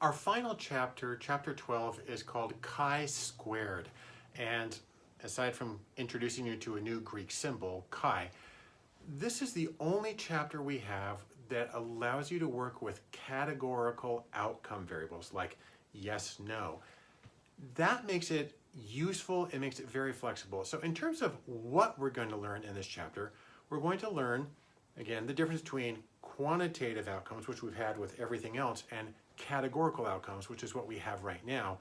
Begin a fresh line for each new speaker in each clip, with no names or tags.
Our final chapter, chapter 12, is called chi-squared. And aside from introducing you to a new Greek symbol, chi, this is the only chapter we have that allows you to work with categorical outcome variables like yes, no. That makes it useful, it makes it very flexible. So in terms of what we're going to learn in this chapter, we're going to learn, again, the difference between quantitative outcomes, which we've had with everything else, and categorical outcomes, which is what we have right now.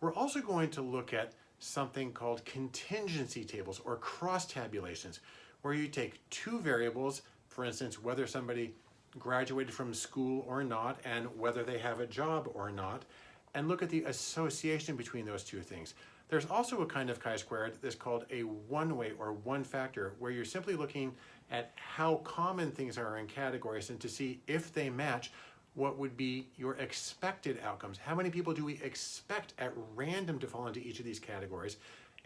We're also going to look at something called contingency tables or cross tabulations, where you take two variables, for instance, whether somebody graduated from school or not, and whether they have a job or not, and look at the association between those two things. There's also a kind of chi-squared that's called a one-way or one factor, where you're simply looking at how common things are in categories and to see if they match what would be your expected outcomes. How many people do we expect at random to fall into each of these categories?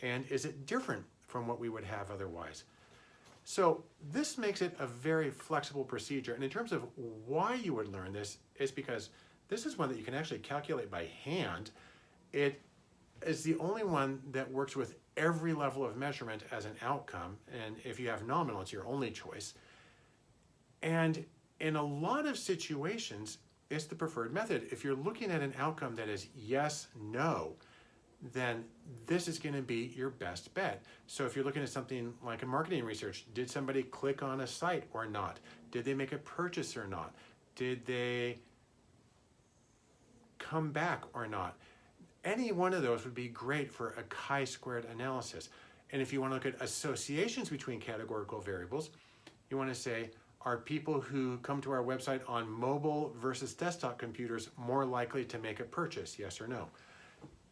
And is it different from what we would have otherwise? So this makes it a very flexible procedure. And in terms of why you would learn this, is because this is one that you can actually calculate by hand. It is the only one that works with every level of measurement as an outcome. And if you have nominal, it's your only choice. And in a lot of situations, it's the preferred method. If you're looking at an outcome that is yes, no, then this is going to be your best bet. So if you're looking at something like a marketing research, did somebody click on a site or not? Did they make a purchase or not? Did they come back or not? Any one of those would be great for a chi-squared analysis. And if you want to look at associations between categorical variables, you want to say, are people who come to our website on mobile versus desktop computers more likely to make a purchase, yes or no?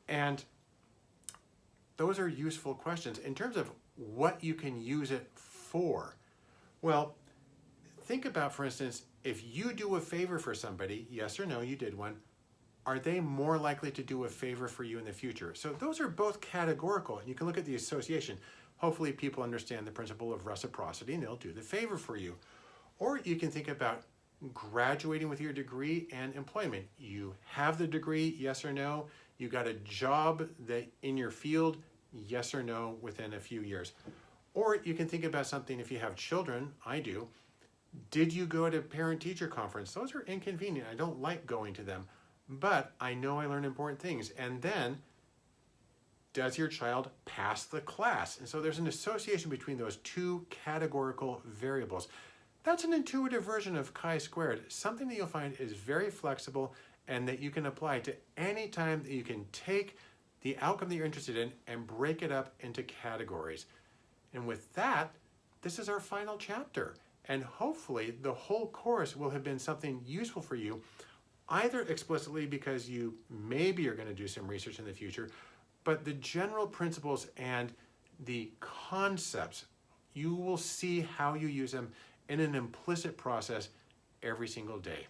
And those are useful questions. In terms of what you can use it for, well, think about, for instance, if you do a favor for somebody, yes or no, you did one, are they more likely to do a favor for you in the future? So those are both categorical, and you can look at the association. Hopefully people understand the principle of reciprocity and they'll do the favor for you. Or you can think about graduating with your degree and employment. You have the degree, yes or no. You got a job that in your field, yes or no, within a few years. Or you can think about something if you have children, I do. Did you go to a parent-teacher conference? Those are inconvenient. I don't like going to them but I know I learned important things. And then, does your child pass the class? And so there's an association between those two categorical variables. That's an intuitive version of chi-squared, something that you'll find is very flexible and that you can apply to any time that you can take the outcome that you're interested in and break it up into categories. And with that, this is our final chapter. And hopefully the whole course will have been something useful for you either explicitly because you maybe are going to do some research in the future, but the general principles and the concepts, you will see how you use them in an implicit process every single day.